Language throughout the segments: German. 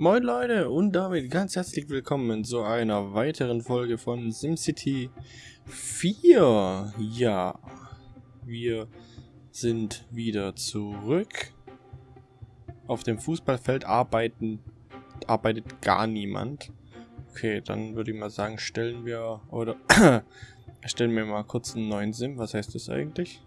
Moin Leute und damit ganz herzlich willkommen zu einer weiteren Folge von SimCity 4. Ja, wir sind wieder zurück. Auf dem Fußballfeld arbeiten, arbeitet gar niemand. Okay, dann würde ich mal sagen, stellen wir, oder stellen wir mal kurz einen neuen Sim. Was heißt das eigentlich?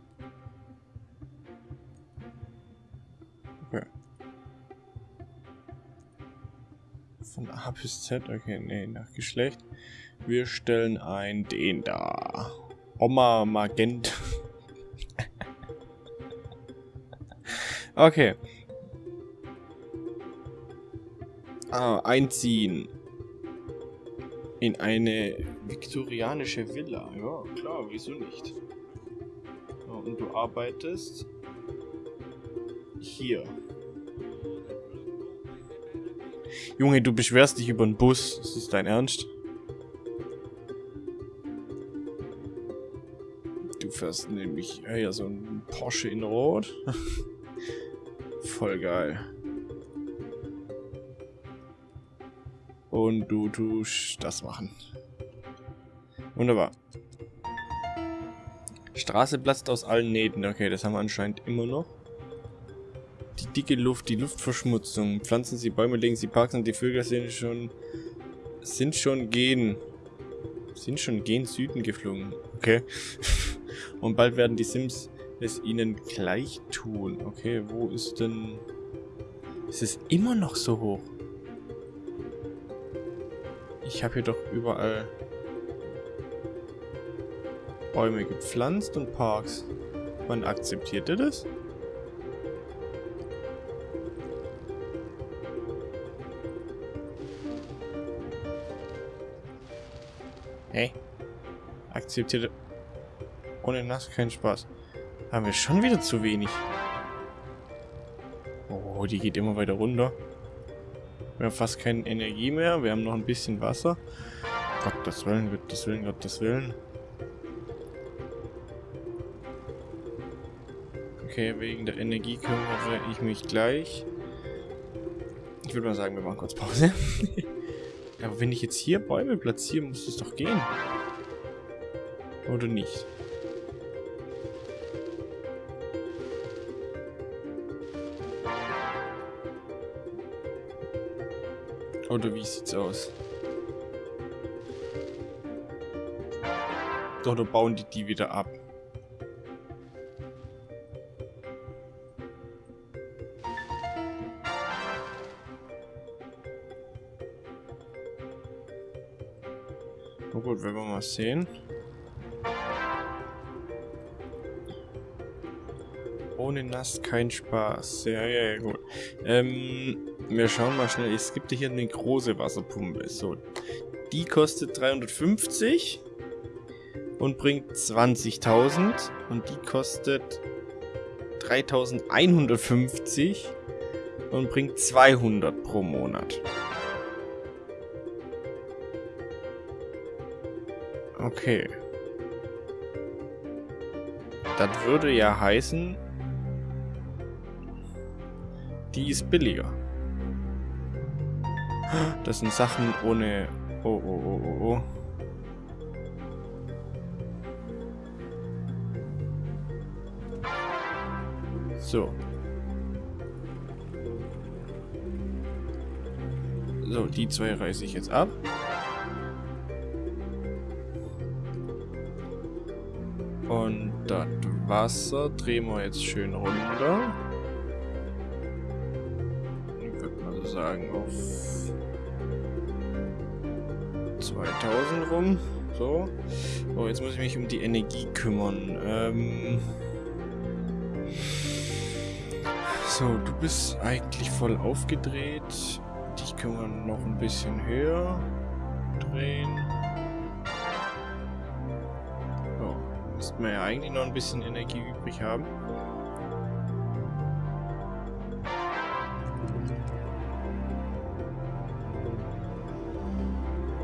Von A bis Z. Okay, nee, nach Geschlecht. Wir stellen ein den da. Oma Magent. okay. Ah, einziehen. In eine viktorianische Villa. Ja, klar, wieso nicht? und du arbeitest hier. Junge, du beschwerst dich über den Bus. Ist das dein Ernst? Du fährst nämlich ja, so ein Porsche in Rot. Voll geil. Und du tust das machen. Wunderbar. Straße platzt aus allen Nähten. Okay, das haben wir anscheinend immer noch die dicke Luft, die Luftverschmutzung. Pflanzen Sie Bäume, legen Sie Parks und die Vögel sind schon sind schon gehen sind schon gen Süden geflogen. Okay. und bald werden die Sims es ihnen gleich tun. Okay, wo ist denn ist es immer noch so hoch? Ich habe hier doch überall Bäume gepflanzt und Parks. Wann akzeptiert ihr das? Hey. Akzeptierte. Ohne nass kein Spaß. Haben wir schon wieder zu wenig. Oh, die geht immer weiter runter. Wir haben fast keine Energie mehr. Wir haben noch ein bisschen Wasser. Gottes Willen, Gottes Willen, Gottes Willen. Okay, wegen der Energie kümmere ich mich gleich. Ich würde mal sagen, wir machen kurz Pause. Aber wenn ich jetzt hier Bäume platziere, muss es doch gehen. Oder nicht? Oder wie sieht's aus? Oder bauen die die wieder ab? Sehen. Ohne nass kein Spaß. Ja, ja, ja, gut. Ähm, wir schauen mal schnell. Es gibt hier eine große Wasserpumpe. So, die kostet 350 und bringt 20.000. Und die kostet 3150 und bringt 200 pro Monat. Okay. Das würde ja heißen, die ist billiger. Das sind Sachen ohne... Oh, oh, oh, oh, oh. So. So, die zwei reiße ich jetzt ab. Und das Wasser drehen wir jetzt schön runter. Ich würde mal sagen auf 2000 rum. So. Oh, jetzt muss ich mich um die Energie kümmern. Ähm so, du bist eigentlich voll aufgedreht. Dich können wir noch ein bisschen höher drehen. Müssten wir ja eigentlich noch ein bisschen Energie übrig haben.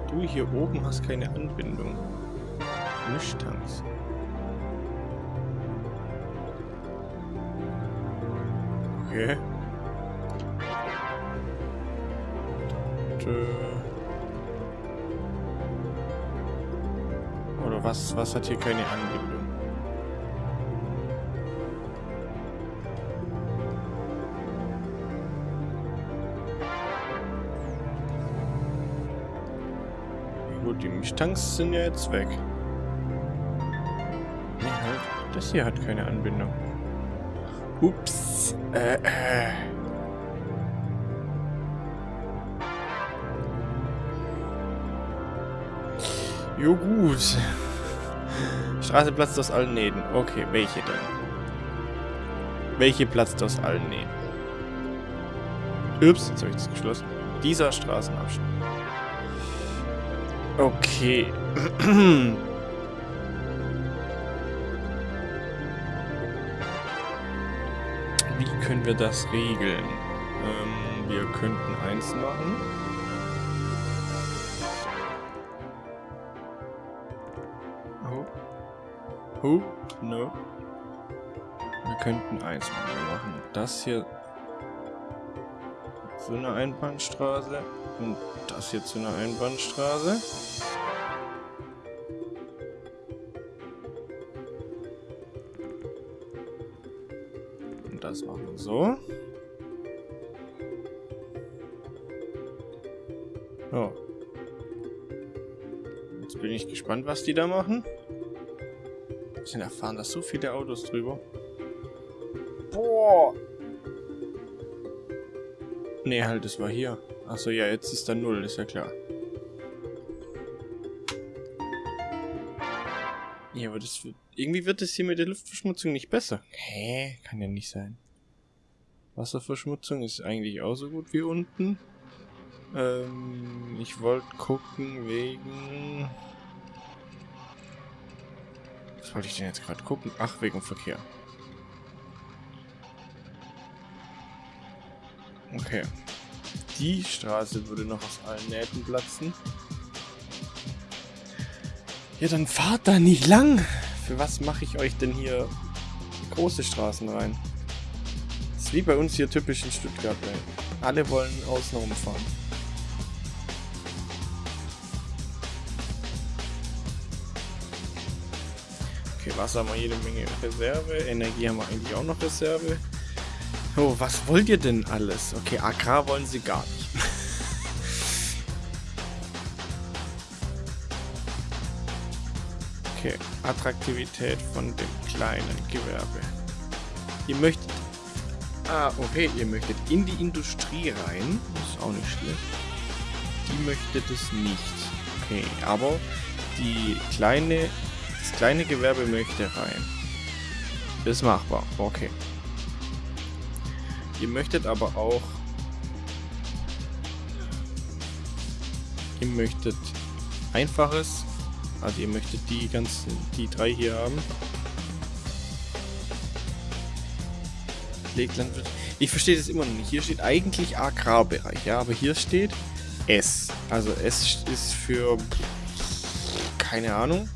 Du hier oben hast keine Anbindung. Mischtanks. Okay. Oder was, was hat hier keine Anbindung? Die Mischtanks sind ja jetzt weg. Nee, halt. Das hier hat keine Anbindung. Ups. Äh, äh. Jo gut. Straße platzt aus allen Nähten. Okay, welche denn? Welche platzt aus allen Nähten? Ups, jetzt habe ich das geschlossen. Dieser Straßenabschnitt. Okay. Wie können wir das regeln? Ähm, wir könnten eins machen. Oh. Oh, no. Wir könnten eins machen. Wir machen das hier zu einer Einbahnstraße und das hier zu einer Einbahnstraße. Und das machen wir so. So. Jetzt bin ich gespannt, was die da machen. Sind erfahren, dass so viele Autos drüber. Boah! Nee, halt, das war hier. Achso, ja, jetzt ist da null, ist ja klar. Ja, aber das wird... Irgendwie wird es hier mit der Luftverschmutzung nicht besser. Hä? Kann ja nicht sein. Wasserverschmutzung ist eigentlich auch so gut wie unten. Ähm, ich wollte gucken wegen... Was wollte ich denn jetzt gerade gucken? Ach, wegen Verkehr. Okay. Die Straße würde noch aus allen Nähten platzen. Ja, dann fahrt da nicht lang. Für was mache ich euch denn hier große Straßen rein? Das ist wie bei uns hier typisch in Stuttgart. Ey. Alle wollen außen rumfahren. Okay, Wasser haben wir jede Menge Reserve. Energie haben wir eigentlich auch noch Reserve. Oh, was wollt ihr denn alles? Okay, AK wollen sie gar nicht. okay, Attraktivität von dem kleinen Gewerbe. Ihr möchtet... Ah, okay, ihr möchtet in die Industrie rein. Das ist auch nicht schlecht. Die möchtet es nicht. Okay, aber die kleine... Das kleine Gewerbe möchte rein. Ist machbar. Okay. Ihr möchtet aber auch... Ihr möchtet einfaches. Also ihr möchtet die ganzen, die drei hier haben. Ich verstehe das immer noch nicht. Hier steht eigentlich Agrarbereich, ja, aber hier steht S. Also S ist für keine Ahnung.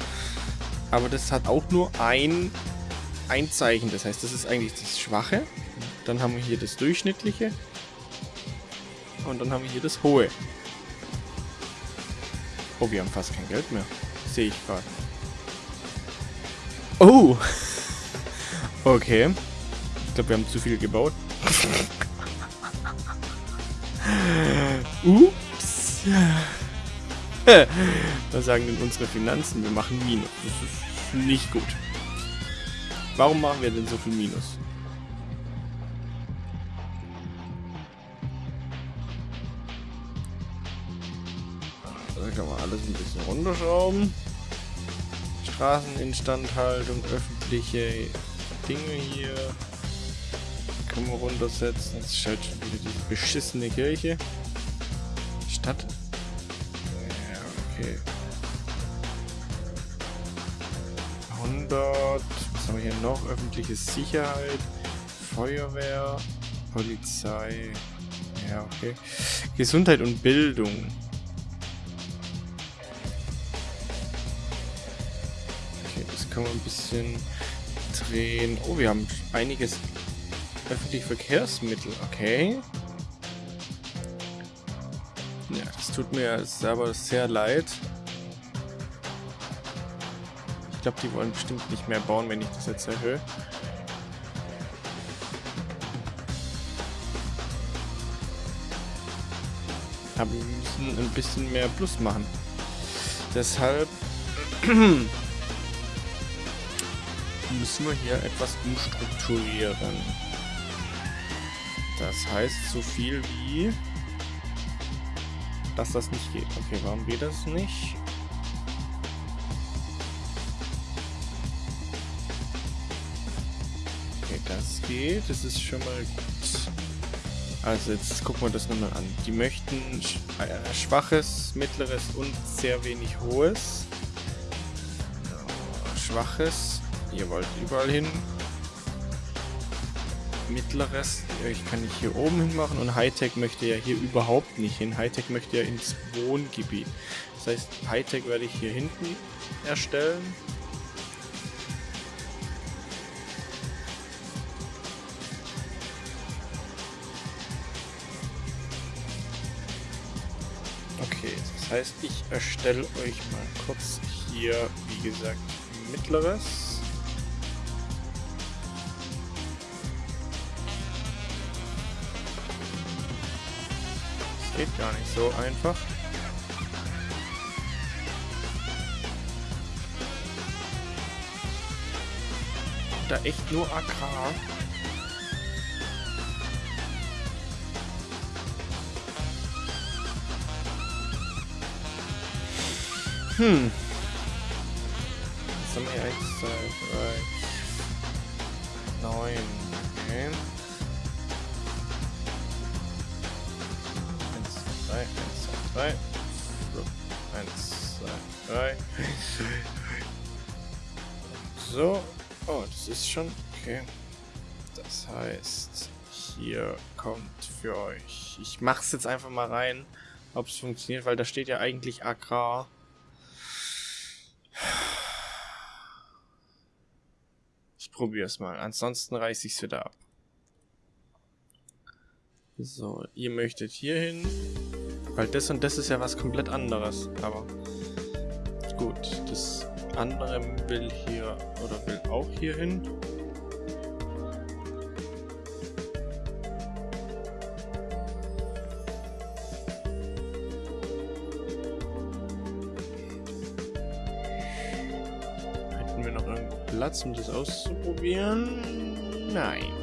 Aber das hat auch nur ein, ein Zeichen. Das heißt, das ist eigentlich das Schwache. Dann haben wir hier das Durchschnittliche. Und dann haben wir hier das Hohe. Oh, wir haben fast kein Geld mehr. Sehe ich gerade. Oh! Okay. Ich glaube, wir haben zu viel gebaut. Ups. Was sagen denn unsere Finanzen? Wir machen Minus. Das ist nicht gut. Warum machen wir denn so viel Minus? Alles ein bisschen runterschrauben. Straßeninstandhaltung, öffentliche Dinge hier. Können wir runtersetzen. Jetzt ist halt schon wieder die beschissene Kirche. Stadt. Ja, okay. 100. Was haben wir hier noch? Öffentliche Sicherheit. Feuerwehr. Polizei. Ja, okay. Gesundheit und Bildung. Können wir ein bisschen drehen. Oh, wir haben einiges öffentliche Verkehrsmittel. Okay. Ja, es tut mir aber sehr leid. Ich glaube, die wollen bestimmt nicht mehr bauen, wenn ich das jetzt erhöhe. Aber wir müssen ein bisschen mehr Plus machen. Deshalb müssen wir hier etwas umstrukturieren. Das heißt so viel wie, dass das nicht geht. Okay, warum geht das nicht? Okay, das geht. Das ist schon mal gut. Also jetzt gucken wir das nochmal an. Die möchten äh, schwaches, mittleres und sehr wenig hohes. Schwaches. Ihr wollt überall hin mittleres. Ich kann nicht hier oben hin machen und Hightech möchte ja hier überhaupt nicht hin. Hightech möchte ja ins Wohngebiet. Das heißt, Hightech werde ich hier hinten erstellen. Okay, das heißt, ich erstelle euch mal kurz hier, wie gesagt, mittleres. Geht gar nicht so einfach. Da echt nur Agrar. Hm. Was haben wir? 1, 2, 3, 9. Okay. 3, 1, 2, 3. So. Oh, das ist schon. Okay. Das heißt, hier kommt für euch. Ich mach's jetzt einfach mal rein, ob es funktioniert, weil da steht ja eigentlich Agrar. Ich probiere es mal. Ansonsten reiße ich es wieder ab. So, ihr möchtet hier hin. Weil das und das ist ja was komplett anderes. Aber gut, das andere will hier oder will auch hier hin. Hätten wir noch einen Platz, um das auszuprobieren? Nein.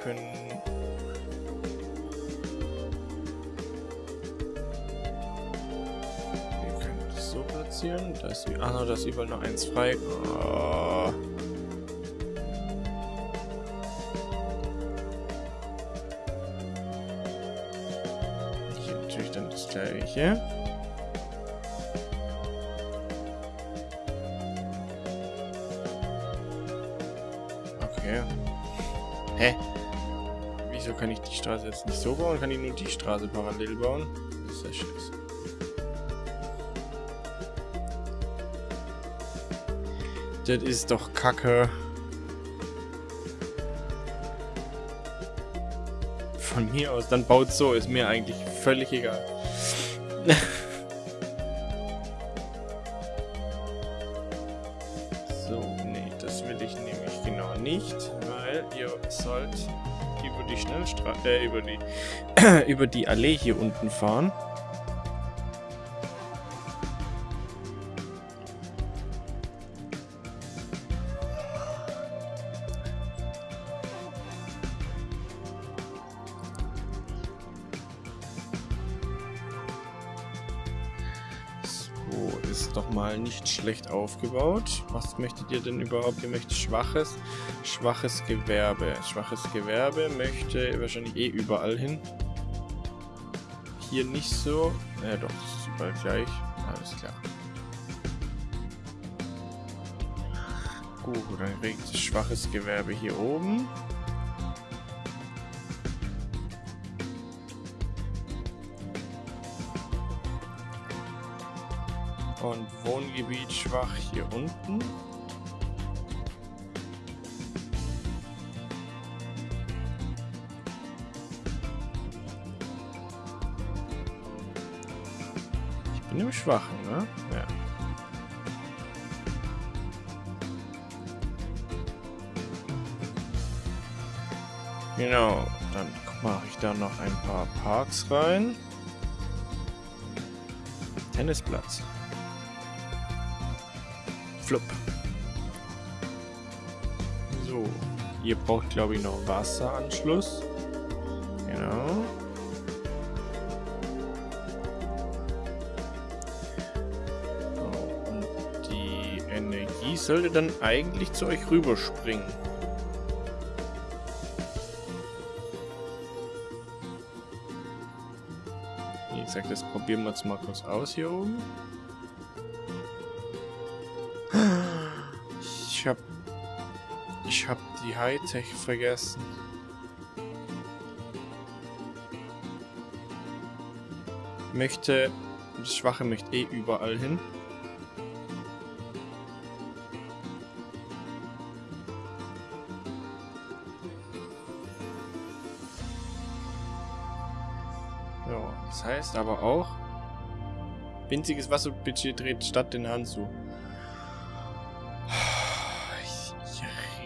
heißt, wir können platzieren. Da ist, ah, da ist überall noch eins frei. Oh. Hier natürlich dann das gleiche. Kann ich die Straße jetzt nicht so bauen? Kann ich nur die Straße parallel bauen? Das ist ja scheiße. Das ist doch kacke. Von mir aus, dann baut so, ist mir eigentlich völlig egal. über die Allee hier unten fahren. nicht schlecht aufgebaut. Was möchtet ihr denn überhaupt? Ihr möchtet schwaches, schwaches Gewerbe. Schwaches Gewerbe möchte wahrscheinlich eh überall hin. Hier nicht so. Ja doch, das ist überall gleich. Alles klar. Gut, dann regt schwaches Gewerbe hier oben. Und Wohngebiet schwach hier unten. Bin im Schwachen, ne? Ja. Genau, dann mache ich da noch ein paar Parks rein. Tennisplatz. Flup. So, ihr braucht glaube ich noch Wasseranschluss. Sollte dann eigentlich zu euch rüberspringen. Wie gesagt, das probieren wir jetzt mal kurz aus hier oben. Ich hab... Ich hab die Hightech vergessen. Möchte... Das Schwache möchte eh überall hin. Heißt aber auch... Winziges Wasserbudget dreht Stadt den Hahn zu.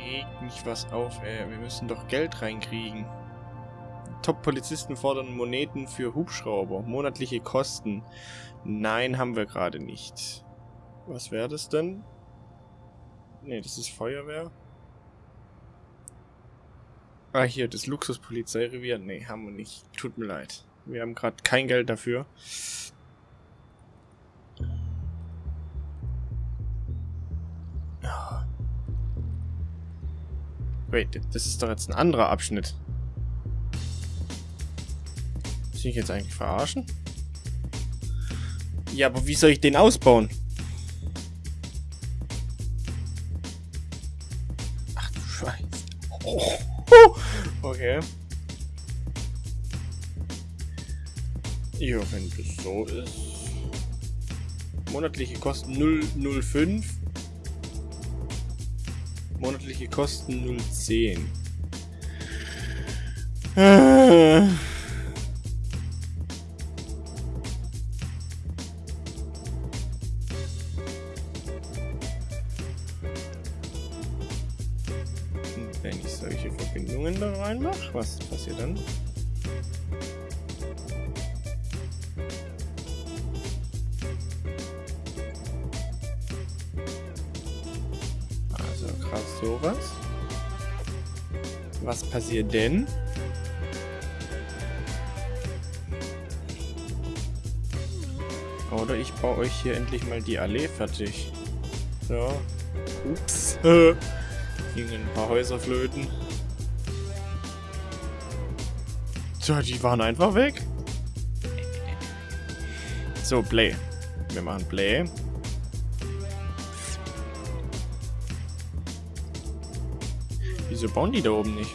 regt mich was auf, ey. Wir müssen doch Geld reinkriegen. Top-Polizisten fordern Moneten für Hubschrauber. Monatliche Kosten. Nein, haben wir gerade nicht. Was wäre das denn? Ne, das ist Feuerwehr. Ah, hier, das Luxuspolizeirevier. Ne, haben wir nicht. Tut mir leid. Wir haben gerade kein Geld dafür. Wait, das ist doch jetzt ein anderer Abschnitt. Muss ich jetzt eigentlich verarschen? Ja, aber wie soll ich den ausbauen? Ach du Scheiße. Oh. Okay. Ja, wenn das so ist. Monatliche Kosten 005 Monatliche Kosten 010. Äh. Wenn ich solche Verbindungen da reinmache, was passiert dann? Was passiert denn? Oder ich baue euch hier endlich mal die Allee fertig. So. Ups. Gingen ein paar Häuser flöten. Tja, die waren einfach weg. So, Play. Wir machen Play. Wieso bauen die da oben nicht?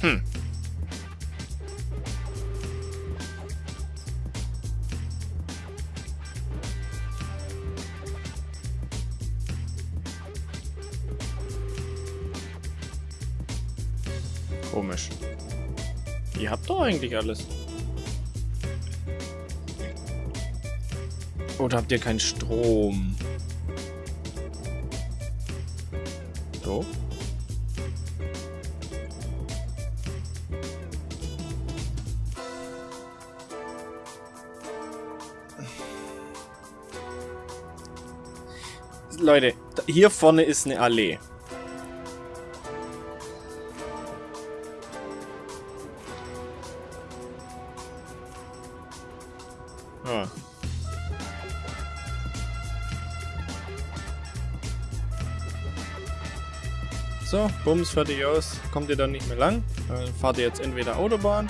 Hm. Komisch. Ihr habt doch eigentlich alles. tot habt ihr keinen Strom. So. Leute, hier vorne ist eine Allee. Ah. So, Bums, fertig aus. Kommt ihr dann nicht mehr lang. Dann fahrt ihr jetzt entweder Autobahn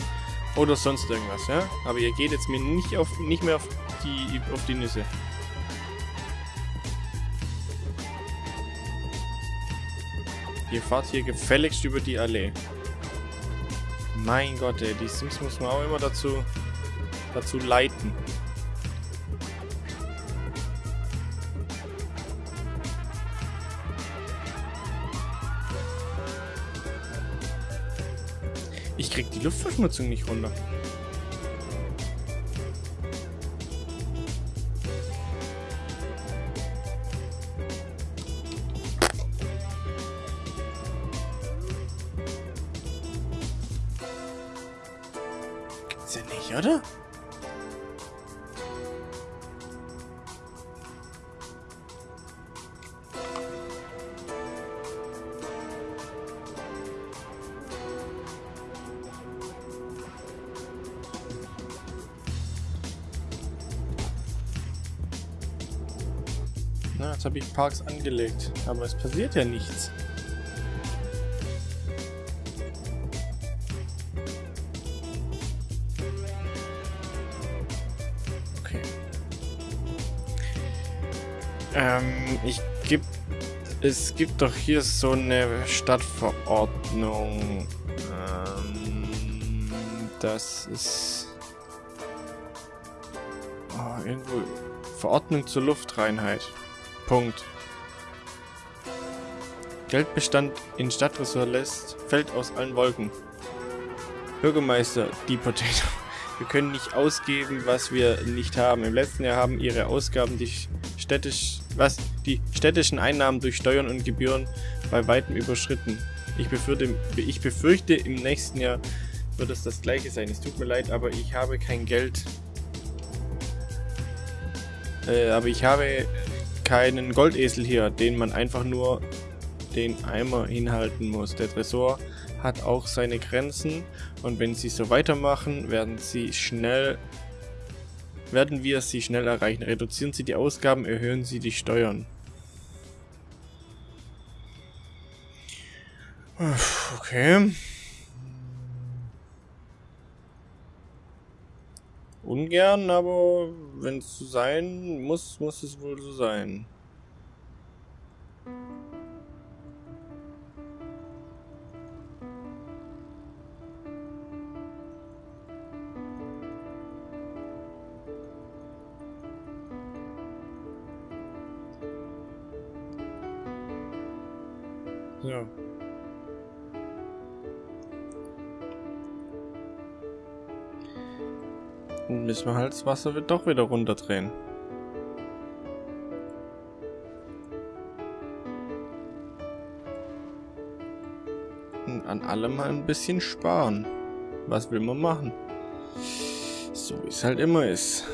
oder sonst irgendwas, ja? Aber ihr geht jetzt mir nicht, auf, nicht mehr auf die, auf die Nüsse. Ihr fahrt hier gefälligst über die Allee. Mein Gott, ey, die Sims muss man auch immer dazu, dazu leiten. Luftverschmutzung nicht runter. Gibt's ja nicht, oder? Habe ich Parks angelegt, aber es passiert ja nichts. Okay. Ähm, ich gibt es gibt doch hier so eine Stadtverordnung. Ähm, das ist oh, irgendwo Verordnung zur Luftreinheit. Punkt. Geldbestand in Stadtressort lässt, fällt aus allen Wolken. Bürgermeister, die Potato. Wir können nicht ausgeben, was wir nicht haben. Im letzten Jahr haben ihre Ausgaben die städtisch, was, die städtischen Einnahmen durch Steuern und Gebühren bei weitem überschritten. Ich befürchte, ich befürchte, im nächsten Jahr wird es das gleiche sein. Es tut mir leid, aber ich habe kein Geld. Äh, aber ich habe keinen Goldesel hier, den man einfach nur den Eimer hinhalten muss. Der Tresor hat auch seine Grenzen und wenn sie so weitermachen, werden sie schnell werden wir sie schnell erreichen. Reduzieren Sie die Ausgaben, erhöhen Sie die Steuern. Okay. Ungern, aber wenn es so sein muss, muss es wohl so sein. Müssen wir halt das Wasser wird doch wieder runterdrehen. Und an allem mal ein bisschen sparen. Was will man machen? So wie es halt immer ist.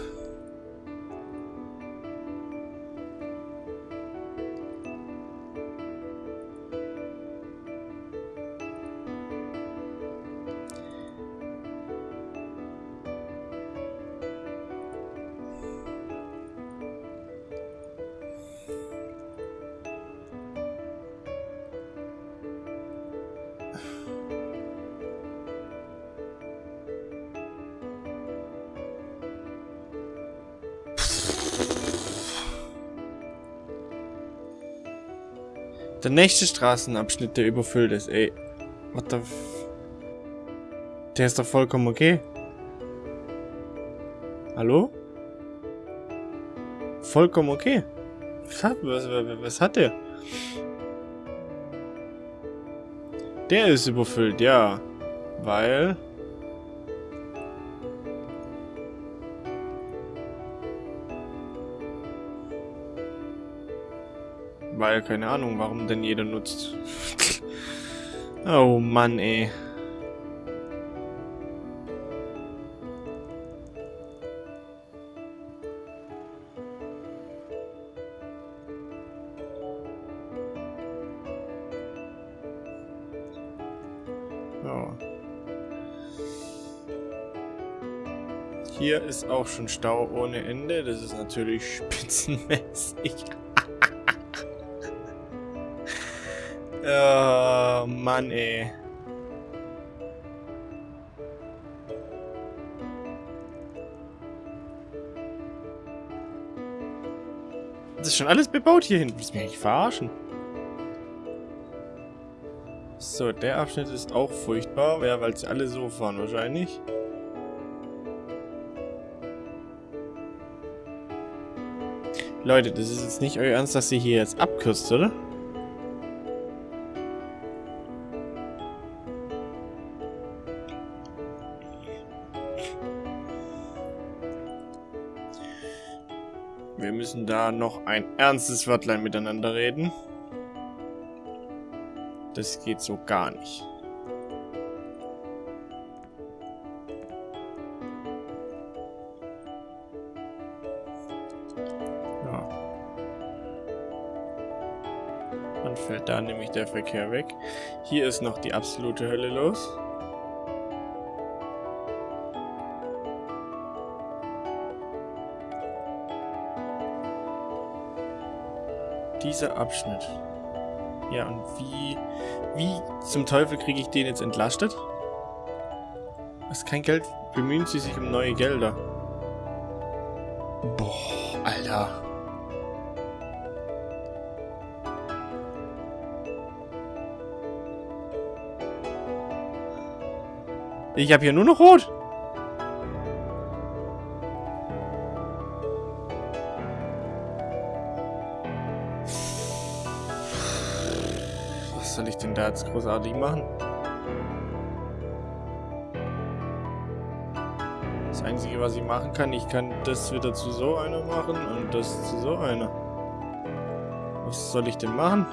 Der nächste Straßenabschnitt, der überfüllt ist, ey. What the f Der ist doch vollkommen okay. Hallo? Vollkommen okay. Was hat, was, was hat der? Der ist überfüllt, ja. Weil... Weil, keine Ahnung, warum denn jeder nutzt. oh Mann, ey. Hier ist auch schon Stau ohne Ende. Das ist natürlich spitzenmäßig. Oh, Mann, ey. Das ist schon alles bebaut hier hinten. Willst du mich eigentlich verarschen? So, der Abschnitt ist auch furchtbar. Ja, weil sie alle so fahren wahrscheinlich. Leute, das ist jetzt nicht euer Ernst, dass sie hier jetzt abkürzt, oder? Müssen da noch ein ernstes Wörtlein miteinander reden. Das geht so gar nicht. Ja. Dann fällt da nämlich der Verkehr weg. Hier ist noch die absolute Hölle los. Dieser Abschnitt. Ja, und wie, wie zum Teufel kriege ich den jetzt entlastet? Ist kein Geld. Bemühen Sie sich um neue Gelder. Boah, Alter. Ich habe hier nur noch Rot. Jetzt großartig machen? Das Einzige, was ich machen kann, ich kann das wieder zu so einer machen und das zu so einer. Was soll ich denn machen?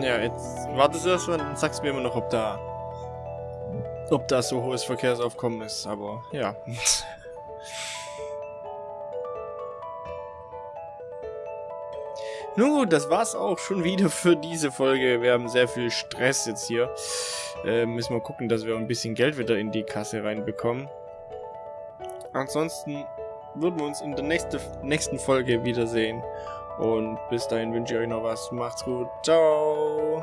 Ja, jetzt wartest du erstmal und sagst mir immer noch, ob da ob da so hohes Verkehrsaufkommen ist, aber ja. Nun gut, das war's auch schon wieder für diese Folge. Wir haben sehr viel Stress jetzt hier. Äh, müssen wir gucken, dass wir ein bisschen Geld wieder in die Kasse reinbekommen. Ansonsten würden wir uns in der nächste, nächsten Folge wiedersehen. Und bis dahin wünsche ich euch noch was. Macht's gut. Ciao.